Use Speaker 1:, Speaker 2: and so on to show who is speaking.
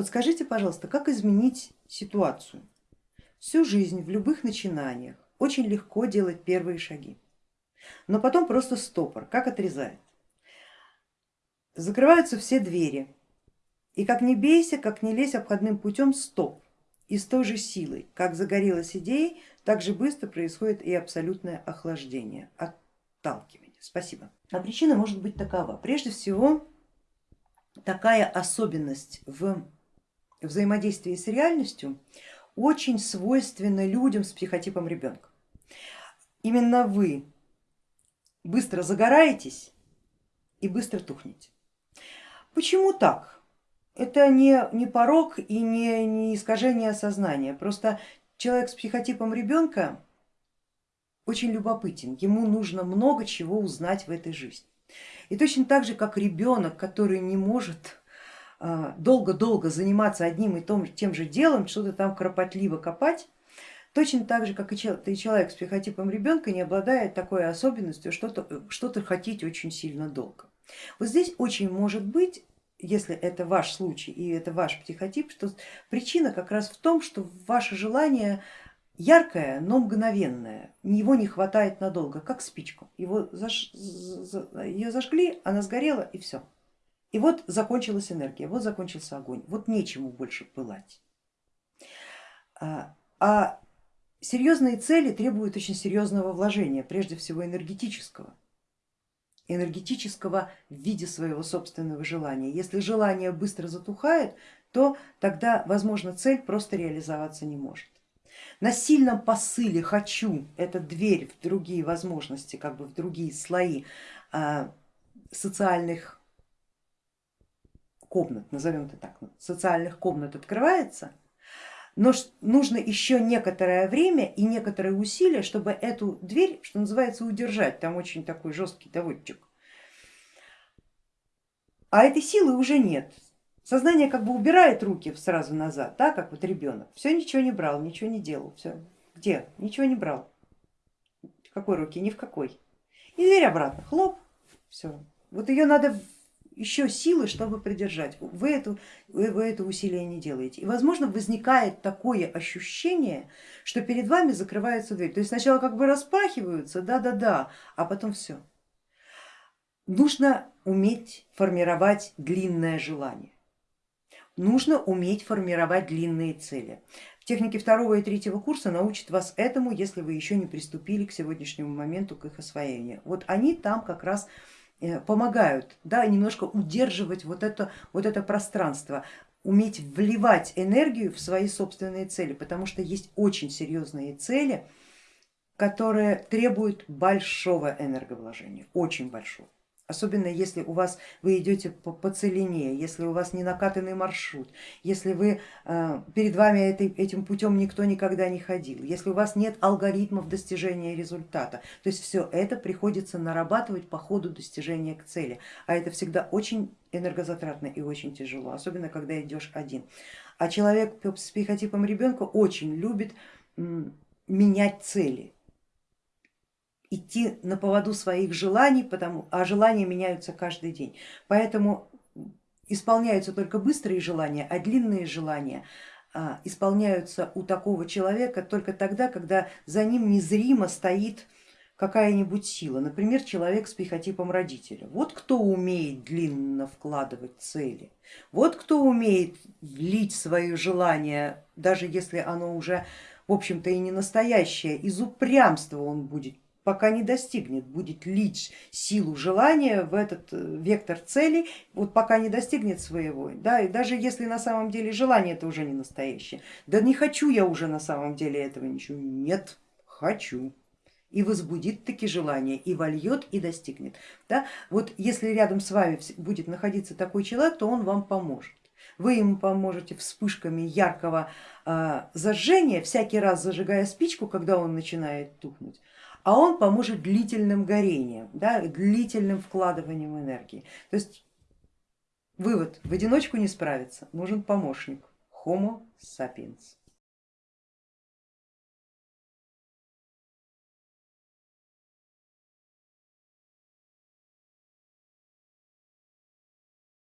Speaker 1: Подскажите, пожалуйста, как изменить ситуацию? Всю жизнь в любых начинаниях очень легко делать первые шаги, но потом просто стопор, как отрезает. Закрываются все двери, и как не бейся, как не лезь обходным путем, стоп. И с той же силой, как загорелась идеей, так же быстро происходит и абсолютное охлаждение, отталкивание. Спасибо. А причина может быть такова. Прежде всего, такая особенность в взаимодействии с реальностью очень свойственна людям с психотипом ребенка. Именно вы быстро загораетесь и быстро тухнете. Почему так? Это не, не порог и не, не искажение сознания, просто человек с психотипом ребенка очень любопытен, ему нужно много чего узнать в этой жизни. И точно так же, как ребенок, который не может долго-долго заниматься одним и том, тем же делом, что-то там кропотливо копать, точно так же, как и человек с психотипом ребенка не обладает такой особенностью что-то что, -то, хотеть очень сильно долго. Вот здесь очень может быть, если это ваш случай и это ваш психотип, что причина как раз в том, что ваше желание яркое, но мгновенное, его не хватает надолго, как спичку. Его заж... Ее зажгли, она сгорела и все. И вот закончилась энергия, вот закончился огонь, вот нечему больше пылать. А, а серьезные цели требуют очень серьезного вложения, прежде всего энергетического. Энергетического в виде своего собственного желания. Если желание быстро затухает, то тогда, возможно, цель просто реализоваться не может. На сильном посыле хочу, это дверь в другие возможности, как бы в другие слои а, социальных комнат, назовем это так, социальных комнат открывается, но нужно еще некоторое время и некоторые усилия, чтобы эту дверь, что называется, удержать, там очень такой жесткий доводчик. А этой силы уже нет. Сознание как бы убирает руки сразу назад, да, как вот ребенок. Все ничего не брал, ничего не делал. Все. Где? Ничего не брал. В какой руки? Ни в какой. И дверь обратно. Хлоп. Все. Вот ее надо еще силы, чтобы придержать. Вы, это, вы, вы это усилие не делаете. И возможно возникает такое ощущение, что перед вами закрывается дверь. То есть сначала как бы распахиваются, да-да-да, а потом все. Нужно уметь формировать длинное желание. Нужно уметь формировать длинные цели. В технике второго и третьего курса научат вас этому, если вы еще не приступили к сегодняшнему моменту к их освоению. Вот они там как раз помогают да, немножко удерживать вот это, вот это пространство, уметь вливать энергию в свои собственные цели, потому что есть очень серьезные цели, которые требуют большого энерговложения, очень большого особенно если у вас вы идете по, по целине, если у вас не накатанный маршрут, если вы, э, перед вами этой, этим путем никто никогда не ходил, если у вас нет алгоритмов достижения результата, то есть все это приходится нарабатывать по ходу достижения к цели, а это всегда очень энергозатратно и очень тяжело, особенно когда идешь один. А человек с психотипом ребенка очень любит менять цели, идти на поводу своих желаний, потому, а желания меняются каждый день. Поэтому исполняются только быстрые желания, а длинные желания а, исполняются у такого человека только тогда, когда за ним незримо стоит какая-нибудь сила, например, человек с психотипом родителя. Вот кто умеет длинно вкладывать цели, вот кто умеет влить свои желания, даже если оно уже в общем-то и не настоящее, из упрямства он будет пока не достигнет, будет лить силу желания в этот э, вектор цели, вот пока не достигнет своего. Да, и даже если на самом деле желание это уже не настоящее, да не хочу я уже на самом деле этого ничего, нет, хочу. И возбудит таки желание, и вольет, и достигнет. Да? Вот если рядом с вами будет находиться такой человек, то он вам поможет. Вы ему поможете вспышками яркого э, зажжения, всякий раз зажигая спичку, когда он начинает тухнуть а он поможет длительным горением, да, длительным вкладыванием энергии. То есть вывод, в одиночку не справиться, нужен помощник, Homo sapiens.